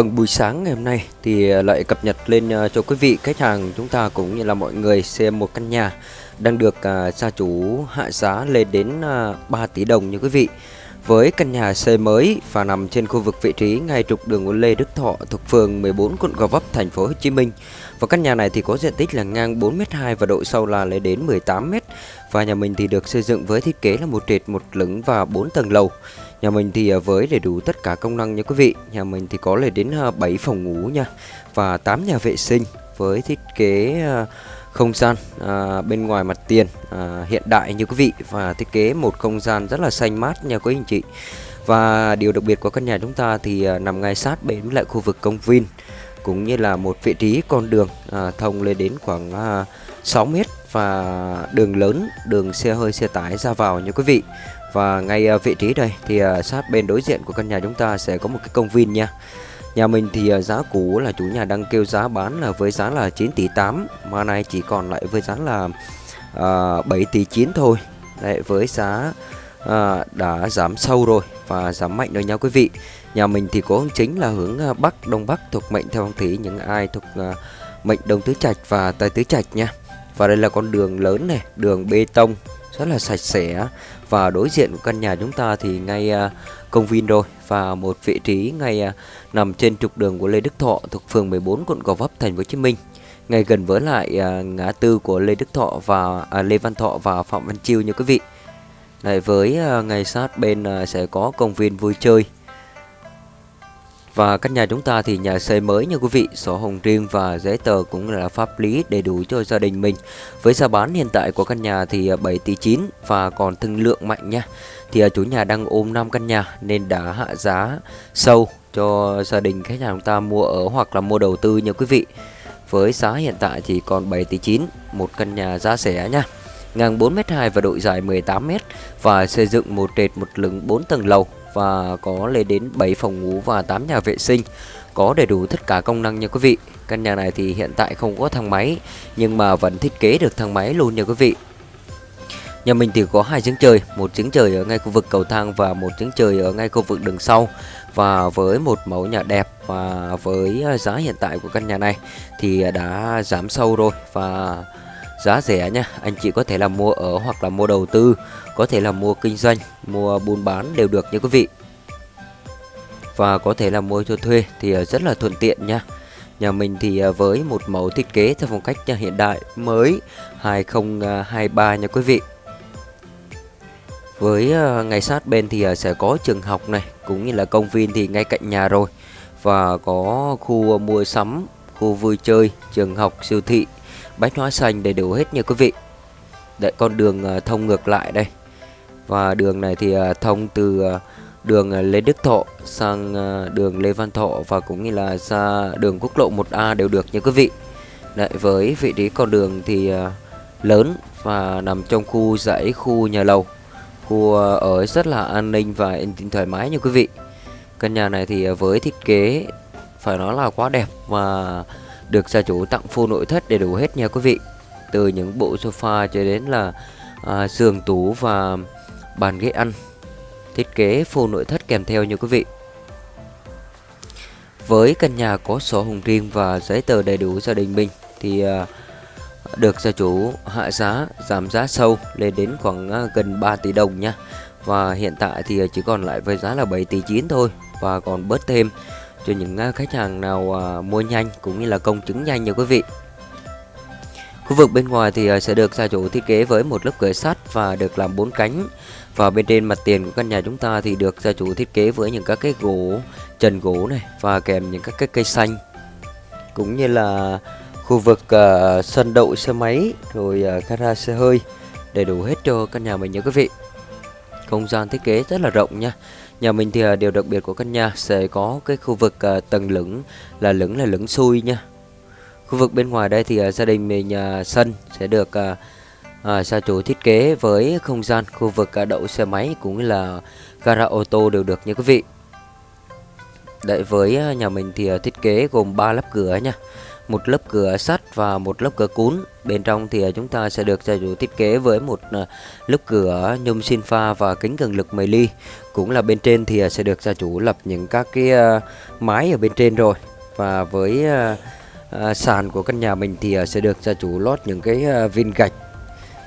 Vâng, buổi sáng ngày hôm nay thì ờ, lại cập nhật lên ờ, cho quý vị khách hàng chúng ta cũng như là mọi người xem một căn nhà đang được à, gia chủ hạ giá lên đến à, 3 tỷ đồng như quý vị. Với căn nhà xây mới và nằm trên khu vực vị trí ngay trục đường Nguyễn Lê Đức Thọ thuộc phường 14 quận Gò Vấp thành phố Hồ Chí Minh. Và căn nhà này thì có diện tích là ngang 4m2 và độ sâu là lên đến 18m. Và nhà mình thì được xây dựng với thiết kế là một trệt một lửng và 4 tầng lầu. Nhà mình thì à, với đầy đủ tất cả công năng nha quý vị. Nhà mình thì có lên đến à, 7 phòng ngủ nha và 8 nhà vệ sinh với thiết kế à, không gian à, bên ngoài mặt tiền à, hiện đại như quý vị và thiết kế một không gian rất là xanh mát nha quý anh chị. Và điều đặc biệt của căn nhà chúng ta thì à, nằm ngay sát bên lại khu vực công viên cũng như là một vị trí con đường à, thông lên đến khoảng à, 6 mét và đường lớn, đường xe hơi xe tải ra vào nha quý vị. Và ngay à, vị trí đây thì à, sát bên đối diện của căn nhà chúng ta sẽ có một cái công viên nha. Nhà mình thì à, giá cũ là chủ nhà đang kêu giá bán là với giá là 9 tỷ 8 mà nay chỉ còn lại với giá là uh, 7 tỷ 9 thôi. Đấy với giá à, đã giảm sâu rồi và giảm mạnh rồi nha quý vị. Nhà mình thì có hướng chính là hướng Bắc Đông Bắc thuộc mệnh theo phong thủy những ai thuộc à, mệnh Đông Tứ Trạch và Tây Tứ Trạch nha. Và đây là con đường lớn này, đường bê tông rất là sạch sẽ. Và đối diện của căn nhà chúng ta thì ngay à, công viên rồi và một vị trí ngay à, nằm trên trục đường của Lê Đức Thọ thuộc phường 14 quận Gò Vấp thành phố Hồ Chí Minh. Ngay gần với lại à, ngã tư của Lê Đức Thọ và à, Lê Văn Thọ và Phạm Văn Chiêu như quý vị. Này với ngay sát bên sẽ có công viên vui chơi và căn nhà chúng ta thì nhà xây mới nha quý vị, sổ hồng riêng và giấy tờ cũng là pháp lý đầy đủ cho gia đình mình. Với giá bán hiện tại của căn nhà thì à, 7 tỷ 9 và còn thương lượng mạnh nha. Thì à, chủ nhà đang ôm 5 căn nhà nên đã hạ giá sâu cho gia đình khách hàng chúng ta mua ở hoặc là mua đầu tư nha quý vị. Với giá hiện tại thì còn 7 tỷ 9, một căn nhà giá rẻ nha. Ngang 4m2 và độ dài 18m và xây dựng một trệt một lửng 4 tầng lầu và có lên đến 7 phòng ngủ và 8 nhà vệ sinh. Có đầy đủ tất cả công năng nha quý vị. Căn nhà này thì hiện tại không có thang máy, nhưng mà vẫn thiết kế được thang máy luôn nha quý vị. Nhà mình thì có hai giếng trời, một giếng trời ở ngay khu vực cầu thang và một giếng trời ở ngay khu vực đường sau. Và với một mẫu nhà đẹp và với giá hiện tại của căn nhà này thì đã giảm sâu rồi. Và giá rẻ nha. Anh chị có thể là mua ở hoặc là mua đầu tư, có thể là mua kinh doanh, mua buôn bán đều được nha quý vị. Và có thể là mua cho thuê thì à, rất là thuận tiện nha. Nhà mình thì à, với một mẫu thiết kế theo phong cách nhà hiện đại mới 2023 nha quý vị. Với à, ngay sát bên thì sẽ có trường học này, cũng như là công viên thì ngay cạnh nhà rồi. Và có khu mua sắm, khu vui chơi, trường học, siêu thị bách hóa xanh đầy đủ hết nha quý vị. Đấy, con đường ờ, thông ngược lại đây. Và đường này thì ờ, thông từ ờ, đường Lê Đức Thọ sang đường Lê Văn Thọ và cũng như là ra đường quốc lộ 1A đều được nha quý vị. Đấy, với vị trí con đường thì lớn và nằm trong khu dãy khu nhà lầu. Khu ở rất là an ninh và yên tĩnh thoải mái nha quý vị. Căn nhà này thì với thiết kế phải nói là quá đẹp và được gia chủ tặng full nội thất đầy đủ hết nha quý vị. Từ những bộ sofa cho đến là à, giường tủ và bàn ghế ăn. Thiết kế full nội thất kèm theo nha quý vị. Với căn nhà có sổ hồng riêng và giấy tờ đầy đủ gia đình mình thì à, được gia chủ hạ giá giảm giá sâu lên đến khoảng à, gần 3 tỷ đồng nha. Và hiện tại thì chỉ còn lại với giá là 7 tỷ 9 thôi và còn bớt thêm cho những à, khách hàng nào à, mua nhanh cũng như là công chứng nhanh nha quý vị. Khu vực bên ngoài thì à, sẽ được gia chủ thiết kế với một lớp cửa sắt và được làm bốn cánh. Và bên trên mặt tiền của căn nhà chúng ta thì được gia chủ thiết kế với những các cái gỗ trần gỗ này và kèm những các cái cây xanh. Cũng như là khu vực uh, sân đậu xe máy rồi uh, gara xe hơi đầy đủ hết cho căn nhà mình nha quý vị. Không gian thiết kế rất là rộng nha. Nhà mình thì à, điều đặc biệt của căn nhà sẽ có cái khu vực à, tầng lửng là lửng là lửng xuôi nha. Khu vực bên ngoài đây thì à, gia đình mình sân sẽ được à, gia chủ thiết kế với không gian khu vực đậu xe máy cũng như là gara ô tô đều được nha quý vị. Đấy với nhà mình thì thiết kế gồm 3 lớp cửa nha một lớp cửa sắt và một lớp cửa cún. Bên trong thì à, chúng ta sẽ được gia chủ thiết kế với một à, lớp cửa nhôm sinh pha và kính cường lực 10 ly. Cũng là bên trên thì à, sẽ được gia chủ lập những các cái mái ở bên trên rồi. Và với sàn của căn nhà mình thì sẽ được gia chủ lót những cái viên gạch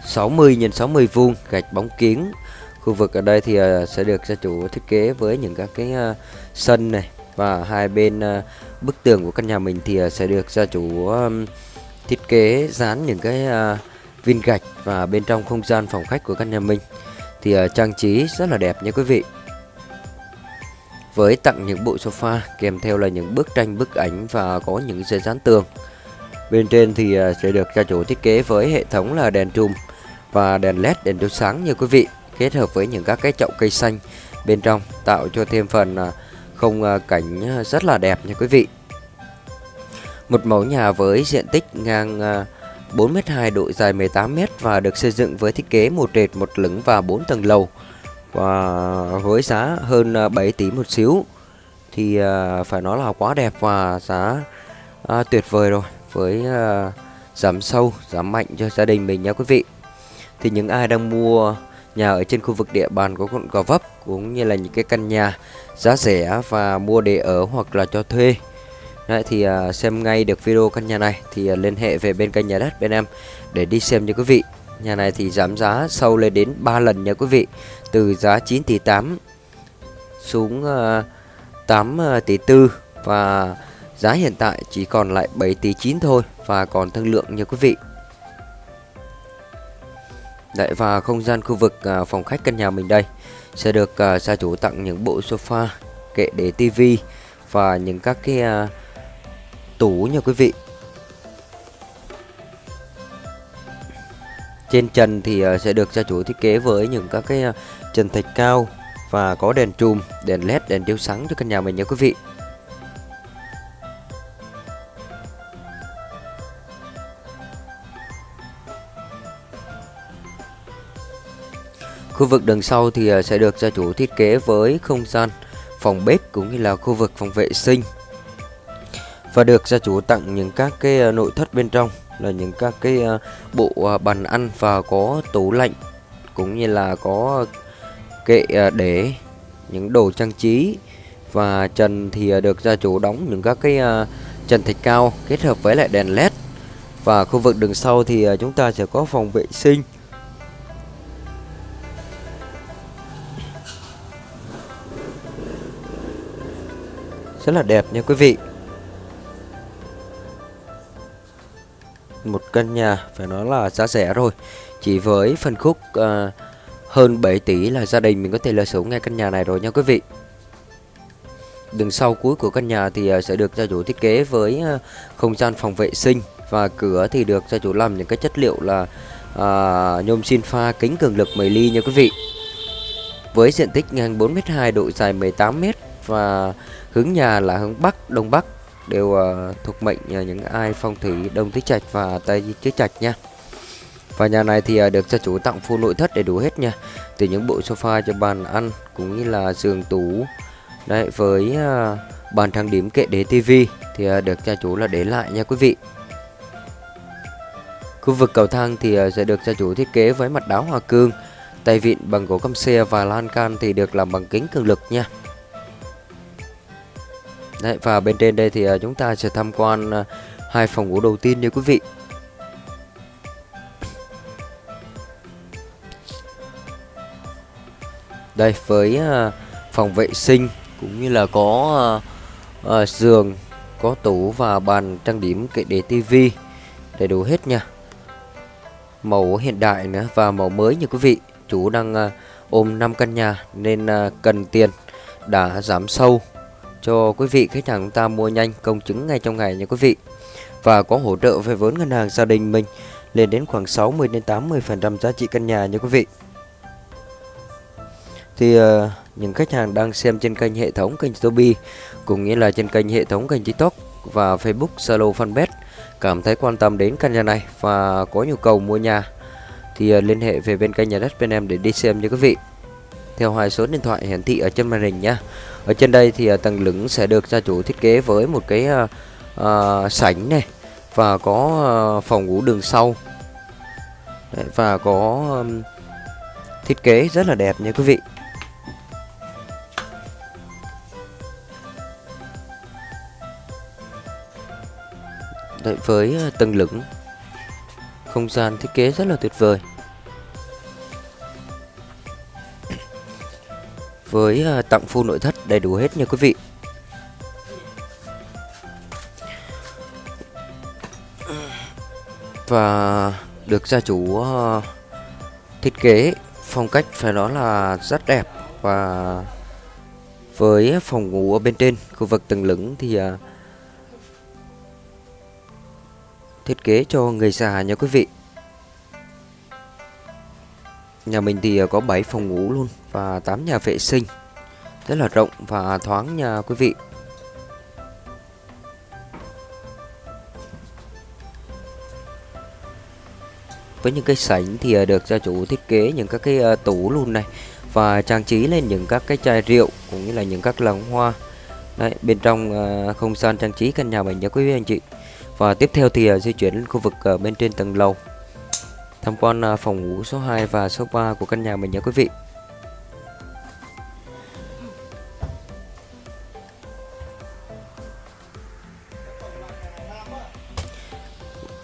60 x 60 vuông, gạch bóng kính khu vực ở đây thì sẽ được gia chủ thiết kế với những các cái sân này và hai bên ờ, bức tường của căn nhà mình thì ờ, sẽ được gia chủ thiết kế dán những cái ờ, viên gạch và bên trong không gian phòng khách của căn nhà mình. Thì trang trí rất là đẹp nha quý vị. Với tặng những bộ sofa kèm theo là những bức tranh, bức ảnh và có những dây dán tường. Bên trên thì sẽ được gia chủ thiết kế với hệ thống là đèn trùm và đèn led đèn chiếu sáng như quý vị, kết hợp với những các cái chậu cây xanh bên trong, tạo cho thêm phần khung ờ, cảnh ờ, rất là đẹp nha quý vị. Một mẫu nhà với diện tích ngang ờ, 4m2 độ dài 18m và được xây dựng với thiết kế một trệt, một lửng và 4 tầng lầu. Và với giá hơn 7 tỷ một xíu thì phải nói là quá đẹp và giá tuyệt vời rồi. Với giảm sâu giảm mạnh cho gia đình mình nha quý vị. Thì những ai đang mua nhà ở trên khu vực địa bàn của quận Gò Vấp cũng như là những cái căn nhà giá rẻ và mua để ở hoặc là cho thuê. Đấy, thì uh, xem ngay được video căn nhà này thì uh, liên hệ về bên kênh nhà đất bên em để đi xem nha quý vị. Nhà này thì giảm giá sâu lên đến 3 lần nha quý vị từ giá 9 tỷ 8 xuống à, uh, 8 tỷ 4 và giá hiện tại chỉ còn lại 7 tỷ 9 thôi và còn thương lượng nha quý vị. Đấy và không gian khu vực uh, phòng khách căn nhà mình đây sẽ được uh, gia chủ tặng những bộ sofa, kệ để tivi và những các cái uh, tủ nha quý vị. Trên trần thì uh, sẽ được gia chủ thiết kế với những các cái uh, trần thạch cao và có đèn chùm, đèn led, đèn chiếu sáng cho căn nhà mình nha quý vị. Khu vực đằng sau thì à, sẽ được gia chủ thiết kế với không gian phòng bếp cũng như là khu vực phòng vệ sinh. Và được gia chủ tặng những các cái à, nội thất bên trong là những các cái à, bộ bàn ăn và có tủ lạnh cũng như là có kệ để, những đồ trang trí. Và trần thì được gia chủ đóng những các cái trần thạch cao kết hợp với lại đèn led và khu vực đường sau thì chúng ta sẽ có phòng vệ sinh. Rất là đẹp nha quý vị. Một căn nhà phải nói là giá rẻ rồi chỉ với phân khúc uh, hơn 7 tỷ là gia đình mình có thể là sở ngay căn nhà này rồi nha quý vị. Đường sau cuối của căn nhà thì uh, sẽ được gia chủ thiết kế với uh, không gian phòng vệ sinh và cửa thì được gia chủ làm những cái chất liệu là uh, nhôm xin pha kính cường lực 10 ly nha quý vị. Với diện tích ngang 4m2 độ dài 18m và hướng nhà là hướng Bắc, Đông Bắc đều uh, thuộc mệnh uh, những ai phong thủy Đông Tứ Trạch và Tây Tứ Trạch nha. Và nhà này thì uh, được gia chủ tặng full nội thất đầy đủ hết nha. Từ những bộ sofa cho bàn ăn cũng như là giường tủ. Đấy với uh, bàn trang điểm kệ để tivi thì uh, được gia chủ là để lại nha quý vị. Khu vực cầu thang thì uh, sẽ được gia chủ thiết kế với mặt đá hoa cương, tay vịn bằng gỗ căm xe và lan can thì được làm bằng kính cường lực nha. Đấy, và bên trên đây thì à, chúng ta sẽ tham quan à, hai phòng ngủ đầu tiên nha quý vị. Đây với à, phòng vệ sinh cũng như là có uh, giường, có tủ và bàn trang điểm kệ để tivi đầy đủ hết nha. Màu hiện đại nữa và màu mới như quý vị. Chủ đang uh, ôm 5 căn nhà nên uh, cần tiền đã giảm sâu cho quý vị khách hàng chúng ta mua nhanh công chứng ngay trong ngày nha quý vị. Và có hỗ trợ về vốn ngân hàng gia đình mình lên đến khoảng 60 đến 80% giá trị căn nhà nha quý vị. Thì uh, những khách hàng đang xem trên kênh hệ thống kênh Tobi cũng nghĩa là trên kênh hệ thống kênh TikTok và Facebook Zalo Fanpage cảm thấy quan tâm đến căn nhà này và có nhu cầu mua nhà thì uh, liên hệ về bên kênh nhà đất bên em để đi xem nha quý vị. Theo hai số điện thoại hiển thị ở trên màn hình nhé ở trên đây thì à, uh, tầng lửng sẽ được gia chủ thiết kế với một cái uh, uh, sảnh này và có uh, phòng ngủ đường sau. Đấy, và có um, thiết kế rất là đẹp nha quý vị. Đấy, với tầng lửng không gian thiết kế rất là tuyệt vời. Với ờ, tặng full nội thất đầy đủ hết nha quý vị. Và được gia chủ ờ, thiết kế phong cách phải nói là rất đẹp. Và với phòng ngủ ở bên trên, khu vực tầng lửng thì ờ, thiết kế cho người già nha quý vị. Nhà mình thì ờ, có 7 phòng ngủ luôn và 8 nhà vệ sinh. Rất là rộng và thoáng nha quý vị. Với những cái sảnh thì ờ, được gia chủ thiết kế những các cái ờ, tủ luôn này và trang trí lên những các cái chai rượu cũng như là những các lồng hoa. Đấy, bên trong không gian trang trí căn nhà mình nha quý vị anh chị. Và tiếp theo thì di chuyển lên khu vực bên trên tầng lầu tham quan à, phòng ngủ số 2 và số 3 của căn nhà mình nhé quý vị.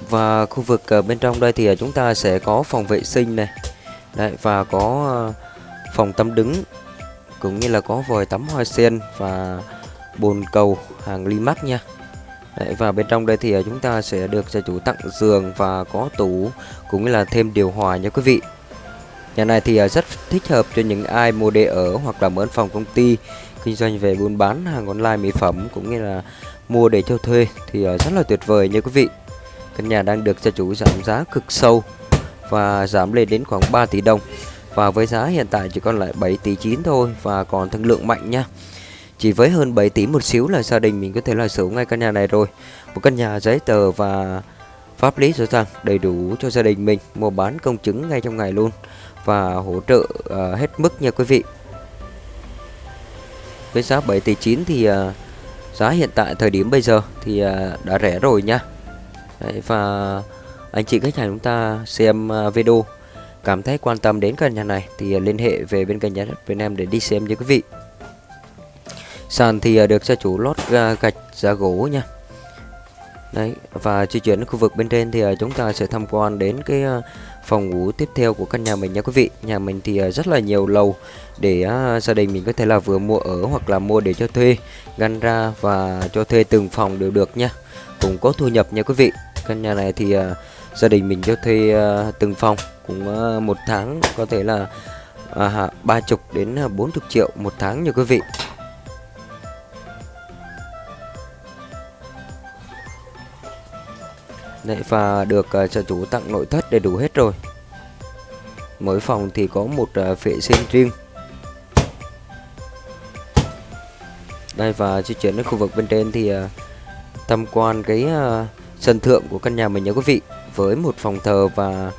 Và khu vực à, bên trong đây thì à, chúng ta sẽ có phòng vệ sinh này. Đấy, và có phòng tắm đứng cũng như là có vòi tắm hoa sen và bồn cầu hàng ly Limax nha. Đấy, và bên trong đây thì ờ, chúng ta sẽ được gia chủ tặng giường và có tủ cũng như là thêm điều hòa nha quý vị. Nhà này thì ờ, rất thích hợp cho những ai mua để ở hoặc là mở phòng công ty kinh doanh về buôn bán hàng online mỹ phẩm cũng như là mua để cho thuê thì rất là tuyệt vời nha quý vị. Căn nhà đang được gia chủ giảm giá cực sâu và giảm lên đến khoảng 3 tỷ đồng. Và với giá hiện tại chỉ còn lại 7 tỷ 9 thôi và còn thương lượng mạnh nha chỉ với hơn 7 tỷ một xíu là gia đình mình có thể là sở hữu ngay căn nhà này rồi. Một căn nhà giấy tờ và pháp lý rõ ràng đầy đủ cho gia đình mình mua bán công chứng ngay trong ngày luôn và hỗ trợ uh, hết mức nha quý vị. Với giá 7 tỷ 9 thì uh, giá hiện tại thời điểm bây giờ thì uh, đã rẻ rồi nha. Đấy, và anh chị khách hàng chúng ta xem uh, video cảm thấy quan tâm đến căn nhà này thì liên hệ về bên kênh nhà đất Việt Nam để đi xem nha quý vị sàn thì à, được gia chủ lót gạch giá gỗ nha. Đấy và di chuyển đến khu vực bên trên thì à, chúng ta sẽ tham quan đến cái à, phòng ngủ tiếp theo của căn nhà mình nha quý vị. Nhà mình thì rất là nhiều lầu để gia đình mình có thể là vừa mua ở hoặc là mua để cho thuê ngăn ra và cho thuê từng phòng đều được nha. Cũng có thu nhập nha quý vị. Căn nhà này thì gia đình mình cho thuê từng phòng cũng một tháng có thể là ba chục đến ờ, bốn chục triệu một tháng nha quý vị. Đấy, và được ờ, uh, gia chủ tặng nội thất đầy đủ hết rồi. Mỗi phòng thì có một uh, vệ sinh riêng. Đây và di chuyển đến khu vực bên trên thì uh, tham quan cái uh, sân thượng của căn nhà mình nha quý vị. Với một phòng thờ và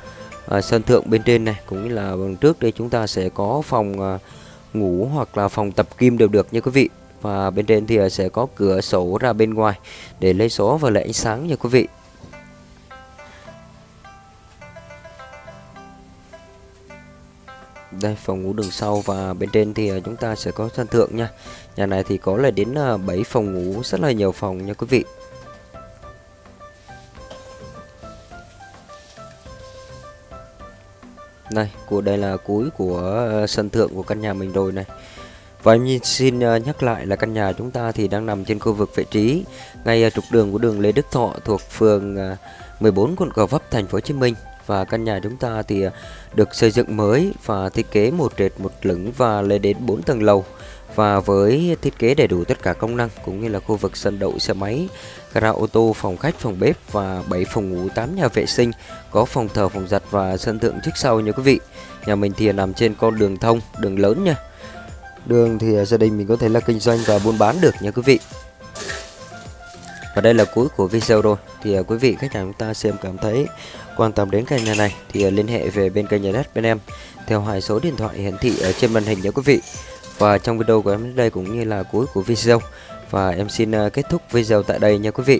uh, sân thượng bên trên này cũng như là bằng trước đây chúng ta sẽ có phòng uh, ngủ hoặc là phòng tập kim đều được nha quý vị. Và bên trên thì uh, sẽ có cửa sổ ra bên ngoài để lấy gió và lấy ánh sáng nha quý vị. Đây, phòng ngủ đường sau và bên trên thì à, chúng ta sẽ có sân thượng nha. Nhà này thì có là đến à, 7 phòng ngủ, rất là nhiều phòng nha quý vị. Đây, của, đây là cuối của à, sân thượng của căn nhà mình rồi này. Và em xin nhắc lại là căn nhà chúng ta thì đang nằm trên khu vực vị trí, ngay trục đường của đường Lê Đức Thọ thuộc phường 14 quận Gò Vấp, thành phố Hồ Chí Minh và căn nhà chúng ta thì à, được xây dựng mới và thiết kế một trệt một lửng và lên đến 4 tầng lầu và với thiết kế đầy đủ tất cả công năng cũng như là khu vực sân đậu xe máy, gara ô tô, phòng khách, phòng bếp và 7 phòng ngủ, 8 nhà vệ sinh, có phòng thờ, phòng giặt và sân thượng trước sau nha quý vị. Nhà mình thì nằm trên con đường thông, đường lớn nha. Đường thì à, gia đình mình có thể là kinh doanh và buôn bán được nha quý vị. Và đây là cuối của video rồi Thì à, quý vị khách hàng chúng ta xem cảm thấy quan tâm đến căn nhà này, Thì ờ, liên hệ về bên kênh nhà đất bên em, Theo hai số điện thoại hiển thị ở trên màn hình nhé quý vị. Và trong video của em đến đây cũng như là cuối của video. Và em xin ờ, kết thúc video tại đây nha quý vị.